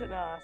than us.